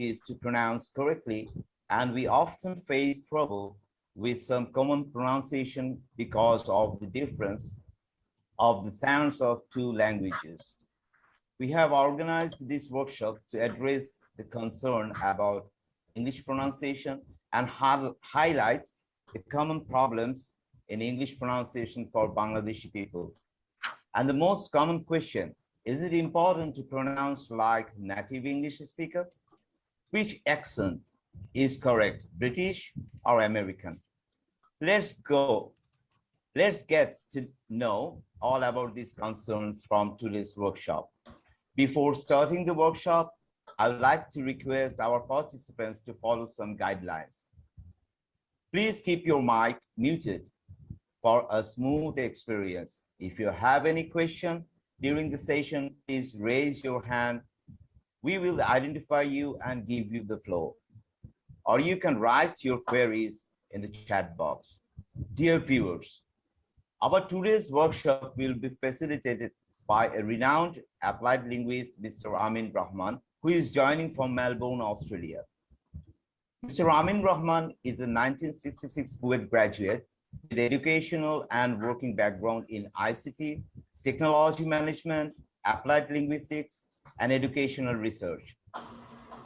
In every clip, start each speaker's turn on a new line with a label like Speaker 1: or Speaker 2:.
Speaker 1: is to pronounce correctly, and we often face trouble with some common pronunciation because of the difference of the sounds of two languages. We have organized this workshop to address the concern about English pronunciation and highlight the common problems in English pronunciation for Bangladeshi people. And the most common question, is it important to pronounce like native English speaker? Which accent is correct, British or American? Let's go. Let's get to know all about these concerns from today's workshop. Before starting the workshop, I would like to request our participants to follow some guidelines. Please keep your mic muted for a smooth experience. If you have any question during the session, please raise your hand. We will identify you and give you the floor. Or you can write your queries in the chat box. Dear viewers, our today's workshop will be facilitated by a renowned applied linguist, Mr. Amin Rahman, who is joining from Melbourne, Australia. Mr. Amin Rahman is a 1966 Kuwait graduate with educational and working background in ICT, technology management, applied linguistics, and educational research.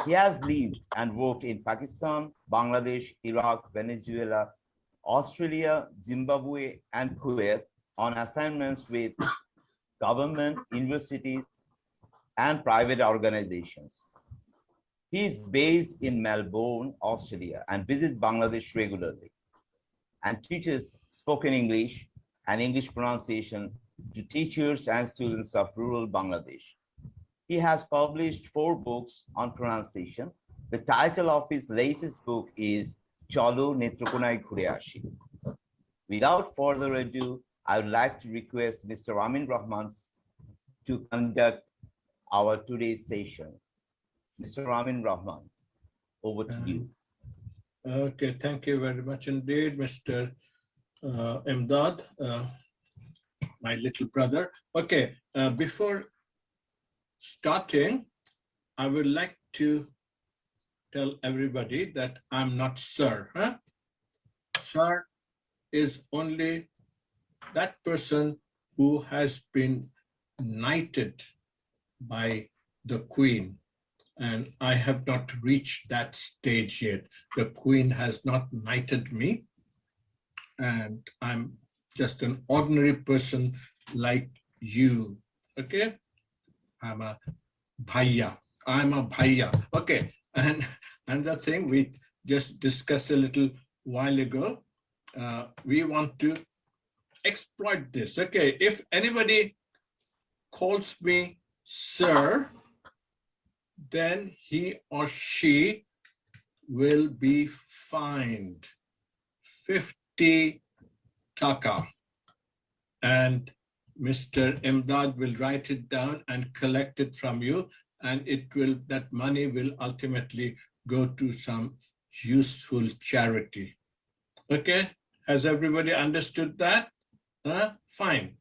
Speaker 1: He has lived and worked in Pakistan, Bangladesh, Iraq, Venezuela, Australia, Zimbabwe, and Kuwait on assignments with government, universities, and private organizations. He is based in Melbourne, Australia, and visits Bangladesh regularly and teaches spoken English and English pronunciation to teachers and students of rural Bangladesh. He has published four books on pronunciation. The title of his latest book is Cholo Netrokonai Kuriashi. Without further ado, I would like to request Mr. Amin Rahman to conduct our today's session. Mr. Amin Rahman, over to you.
Speaker 2: Okay, thank you very much indeed, Mr. Uh, Imdad, uh, my little brother. Okay, uh, before starting, I would like to tell everybody that I'm not sir. Huh? Sir is only that person who has been knighted by the queen and I have not reached that stage yet. The queen has not knighted me and I'm just an ordinary person like you, okay? I'm a bhaiya, I'm a bhaiya, okay? And another thing we just discussed a little while ago, uh, we want to exploit this, okay? If anybody calls me sir, then he or she will be fined 50 taka and Mr. Imdad will write it down and collect it from you and it will that money will ultimately go to some useful charity. Okay, has everybody understood that? Uh, fine,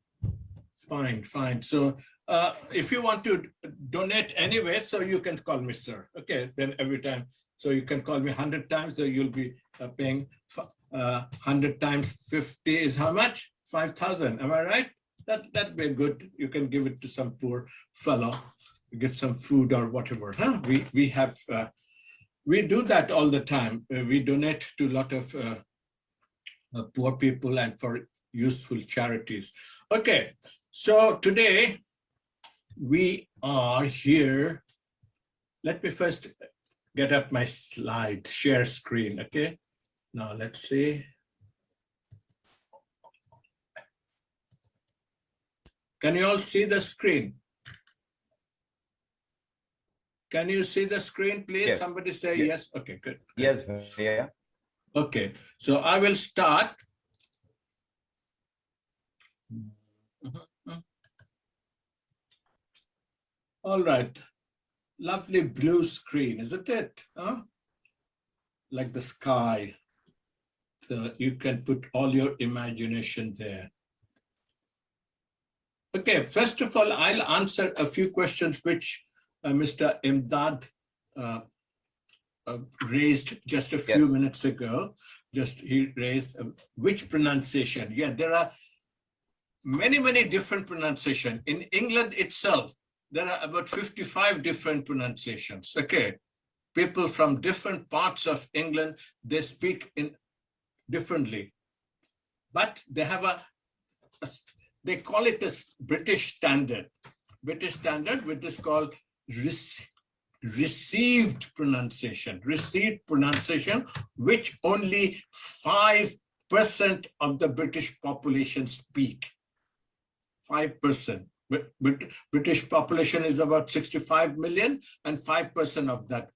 Speaker 2: fine, fine. So uh, if you want to donate anyway, so you can call me sir. Okay, then every time. So you can call me 100 times, so you'll be uh, paying uh, 100 times 50 is how much? 5,000, am I right? That, that'd be good. You can give it to some poor fellow, give some food or whatever. Huh? We, we have, uh, we do that all the time. Uh, we donate to a lot of uh, poor people and for useful charities. Okay, so today we are here. Let me first get up my slide, share screen, okay? Now let's see. Can you all see the screen? Can you see the screen, please? Yes. Somebody say yes. yes. Okay, good.
Speaker 1: Yes, yeah.
Speaker 2: Okay, so I will start. All right. Lovely blue screen, isn't it? Huh? Like the sky. So you can put all your imagination there. Okay, first of all, I'll answer a few questions which uh, Mr. Imdad uh, uh, raised just a few
Speaker 1: Yes.
Speaker 2: minutes ago. Just he raised uh, which pronunciation? Yeah, there are many, many different pronunciation. In England itself, there are about 55 different pronunciations. Okay. People from different parts of England, they speak in differently. But they have a, a they call it the British standard. British standard, which is called rec- received pronunciation, received pronunciation, which only 5% of the British population speak. 5%. But, British population is about 65 million and 5% of that.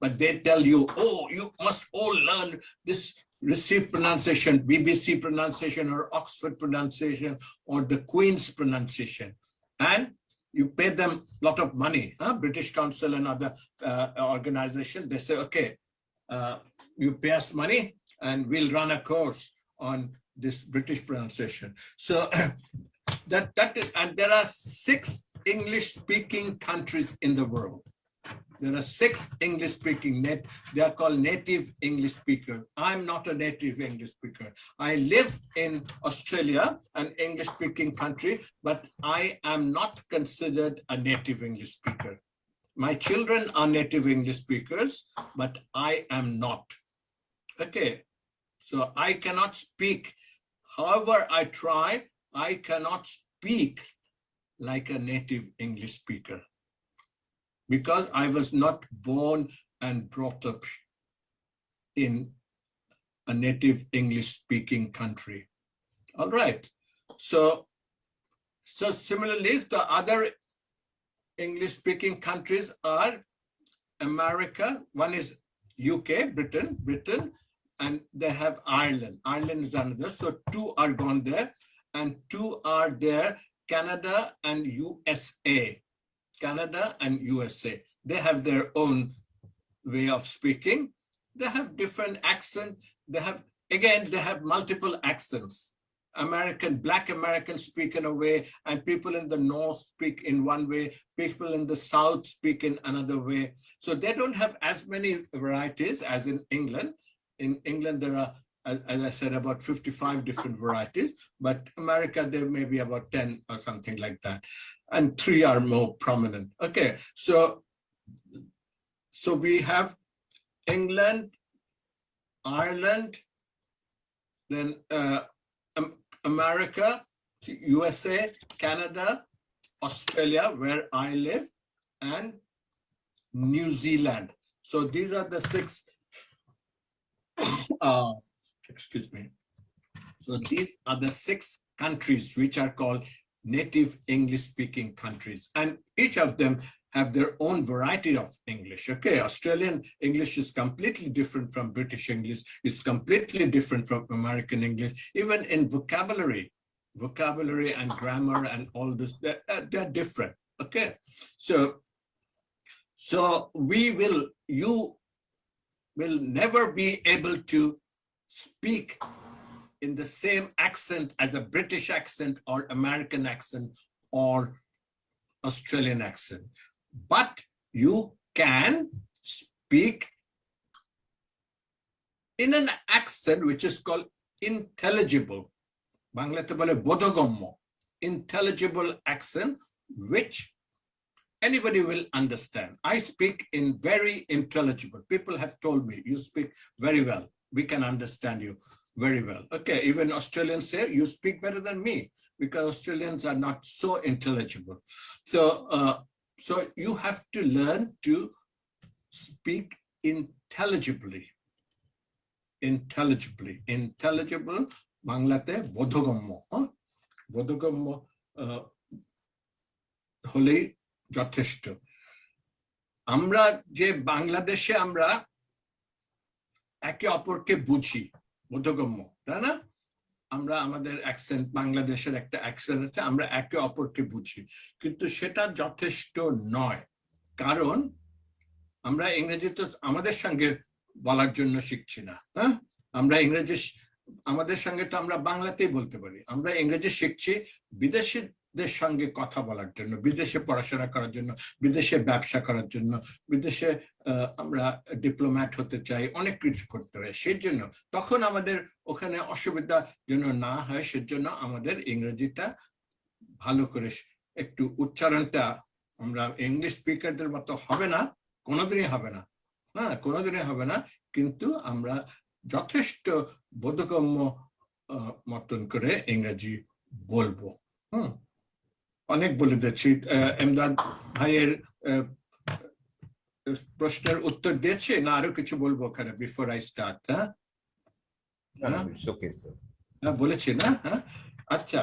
Speaker 2: But they tell you, oh, you must all learn this received pronunciation, BBC pronunciation or Oxford pronunciation or the Queen's pronunciation. And you pay them a lot of money, huh? British Council and other uh, organization, they say, okay, uh, you pay us money and we'll run a course on this British pronunciation. So that, that is, and there are six English speaking countries in the world. There are six English speaking net, they are called native English speaker. I'm not a native English speaker. I live in Australia, an English speaking country, but I am not considered a native English speaker. My children are native English speakers, but I am not. Okay, so I cannot speak. However, I try, I cannot speak like a native English speaker because I was not born and brought up in a native English speaking country. All right. So, so similarly, the other English speaking countries are America. One is UK, Britain, Britain, and they have Ireland. Ireland is another. So two are gone there and two are there, Canada and USA. Canada and USA. They have their own way of speaking. They have different accent. They have, again, they have multiple accents. American, black Americans speak in a way, and people in the North speak in one way, people in the South speak in another way. So they don't have as many varieties as in England. In England, there are, as I said, about 55 different varieties, but America, there may be about 10 or something like that and three are more prominent. Okay, so so we have England, Ireland, then uh, America, USA, Canada, Australia, where I live, and New Zealand. So these are the six. uh, excuse me. So these are the six countries which are called native English speaking countries. And each of them have their own variety of English. Okay, Australian English is completely different from British English. It's completely different from American English, even in vocabulary, vocabulary and grammar and all this, they're, uh, they're different. Okay, so, so we will, you will never be able to speak in the same accent as a British accent or American accent or Australian accent. But you can speak in an accent which is called intelligible. বাংলাতে বলে বোধগম্য intelligible accent which anybody will understand. I speak in very intelligible. People have told me you speak very well. We can understand you very well. Okay, even Australians say you speak better than me because Australians are not so intelligible. So, uh, so you have to learn to speak intelligibly. Intelligibly, intelligible, বাংলাতে বোধগম্য হ্যাঁ? বোধগম্য আহ, হলেই যথেষ্ট আমরা যে বাংলাদেশে আমরা একে অপরকে বুঝি, বোধগম্য, তাই না? আমরা আমাদের অ্যাকসেন্ট বাংলাদেশের একটা অ্যাকসেন্ট আছে, আমরা একে অপরকে বুঝি। কিন্তু সেটা যথেষ্ট নয়। কারণ আমরা ইংরেজি তো আমাদের সঙ্গে বলার জন্য শিখছি না হ্যাঁ? আমরা ইংরেজি আমাদের সঙ্গে তো আমরা বাংলাতেই বলতে পারি। আমরা ইংরেজি শিখছি, বিদেশি দের সঙ্গে কথা বলার জন্য, বিদেশে পড়াশোনা করার জন্য, বিদেশে ব্যবসা করার জন্য, বিদেশে আমরা ডিপ্লোম্যাট হতে চাই, অনেক কিছু করতে হয়। সেই জন্য তখন আমাদের ওখানে অসুবিধা যেন না হয়, সেজন্য আমাদের ইংরেজিটা ভালো করে একটু উচ্চারণটা আমরা ইংলিশ স্পিকারদের মতো হবে না, কোনোদিনই হবে না। হ্যাঁ কোনোদিনই হবে না, কিন্তু আমরা যথেষ্ট বোধগম্য মতন করে ইংরেজি বলব। হুম। অনেক বলে দিচ্ছি আহ, এমদাদ ভাইয়ের প্রশ্নের উত্তর দিয়েছে না আরও কিছু বলব ওখানে বিফোর আই স্টার্ট হ্যাঁ? হ্যাঁ, বলেছি না হ্যাঁ? আচ্ছা